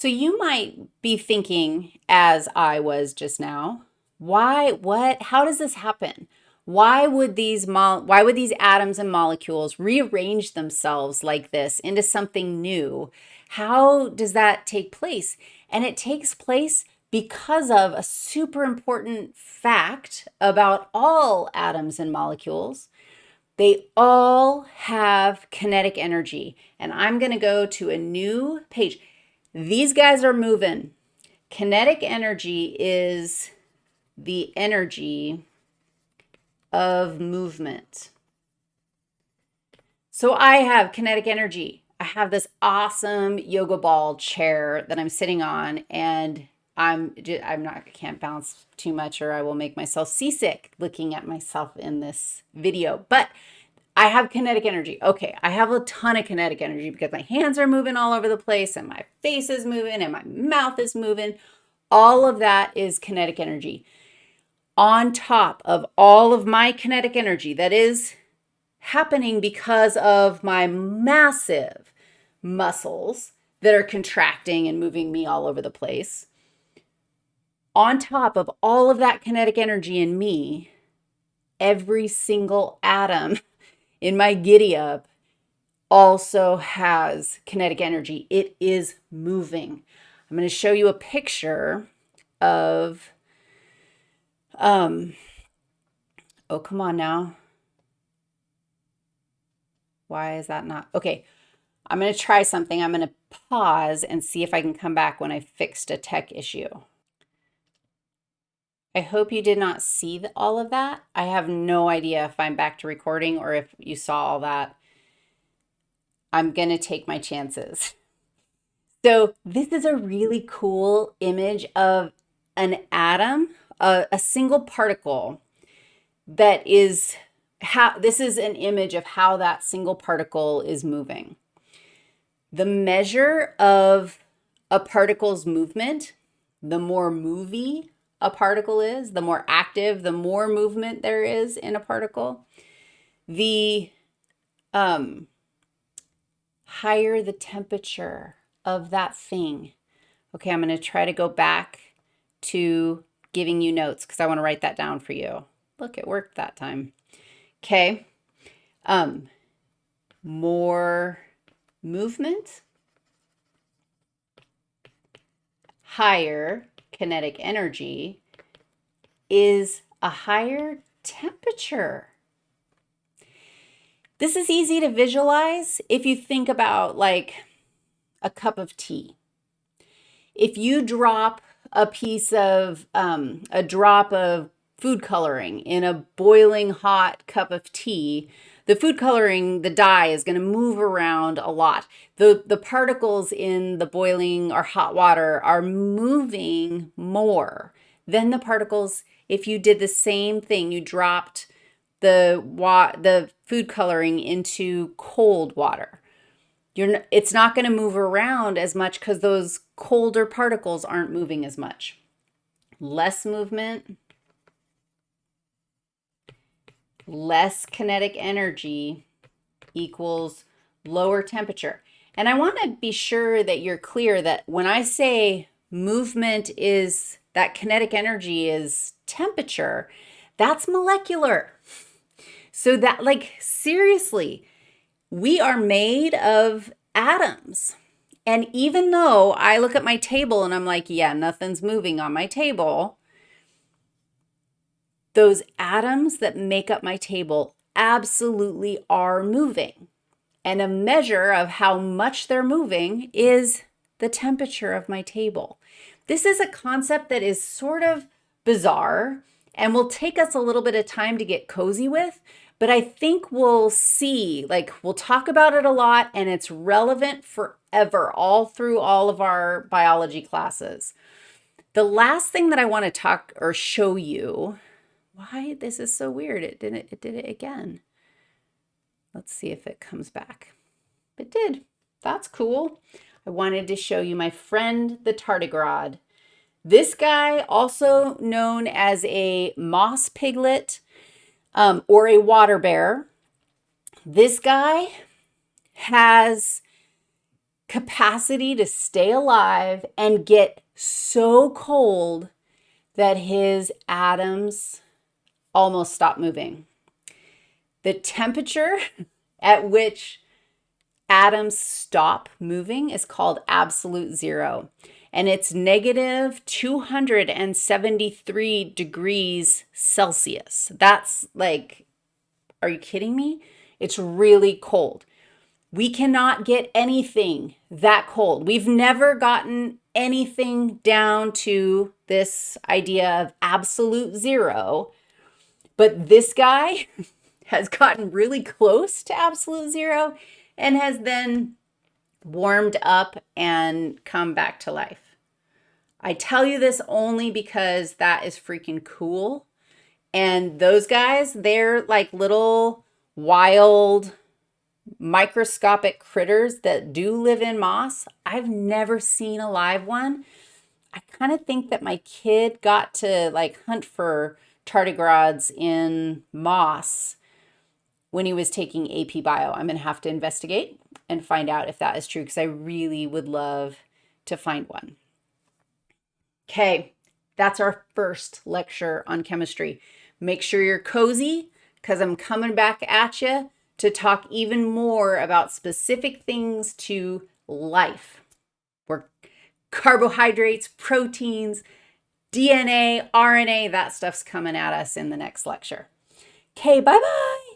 So you might be thinking, as I was just now, why, what, how does this happen? Why would these why would these atoms and molecules rearrange themselves like this into something new? How does that take place? And it takes place because of a super important fact about all atoms and molecules. They all have kinetic energy. And I'm going to go to a new page. These guys are moving. Kinetic energy is the energy of movement. So I have kinetic energy. I have this awesome yoga ball chair that I'm sitting on and I'm I'm not I can't bounce too much or I will make myself seasick looking at myself in this video. But I have kinetic energy. Okay, I have a ton of kinetic energy because my hands are moving all over the place and my face is moving and my mouth is moving. All of that is kinetic energy. On top of all of my kinetic energy that is happening because of my massive muscles that are contracting and moving me all over the place. On top of all of that kinetic energy in me, every single atom in my giddy up also has kinetic energy. It is moving. I'm going to show you a picture of, um, oh, come on now. Why is that not? Okay, I'm going to try something. I'm going to pause and see if I can come back when I fixed a tech issue. I hope you did not see all of that. I have no idea if I'm back to recording or if you saw all that. I'm going to take my chances. So this is a really cool image of an atom, a, a single particle that is how this is an image of how that single particle is moving. The measure of a particle's movement, the more movie a particle is, the more active, the more movement there is in a particle, the um, higher the temperature of that thing. Okay, I'm going to try to go back to giving you notes because I want to write that down for you. Look, it worked that time. Okay. Um, more movement, higher kinetic energy is a higher temperature. This is easy to visualize if you think about like a cup of tea. If you drop a piece of, um, a drop of food coloring in a boiling hot cup of tea, the food coloring, the dye is going to move around a lot. The, the particles in the boiling or hot water are moving more than the particles if you did the same thing. You dropped the, wa the food coloring into cold water. You're, it's not going to move around as much because those colder particles aren't moving as much. Less movement, less kinetic energy equals lower temperature. And I want to be sure that you're clear that when I say movement is that kinetic energy is temperature, that's molecular. So that like seriously, we are made of atoms. And even though I look at my table and I'm like, yeah, nothing's moving on my table, those atoms that make up my table absolutely are moving. And a measure of how much they're moving is the temperature of my table. This is a concept that is sort of bizarre and will take us a little bit of time to get cozy with, but I think we'll see, like we'll talk about it a lot and it's relevant forever, all through all of our biology classes. The last thing that I want to talk or show you why this is so weird. It did it, it did it again. Let's see if it comes back. It did. That's cool. I wanted to show you my friend, the tardigrade. This guy, also known as a moss piglet um, or a water bear, this guy has capacity to stay alive and get so cold that his atoms almost stop moving. The temperature at which atoms stop moving is called absolute zero, and it's negative 273 degrees Celsius. That's like, are you kidding me? It's really cold. We cannot get anything that cold. We've never gotten anything down to this idea of absolute zero. But this guy has gotten really close to absolute zero and has then warmed up and come back to life. I tell you this only because that is freaking cool. And those guys, they're like little wild microscopic critters that do live in moss. I've never seen a live one. I kind of think that my kid got to like hunt for tardigrades in moss when he was taking AP Bio. I'm going to have to investigate and find out if that is true because I really would love to find one. Okay, that's our first lecture on chemistry. Make sure you're cozy because I'm coming back at you to talk even more about specific things to life. Where carbohydrates, proteins, DNA, RNA, that stuff's coming at us in the next lecture. Okay, bye-bye.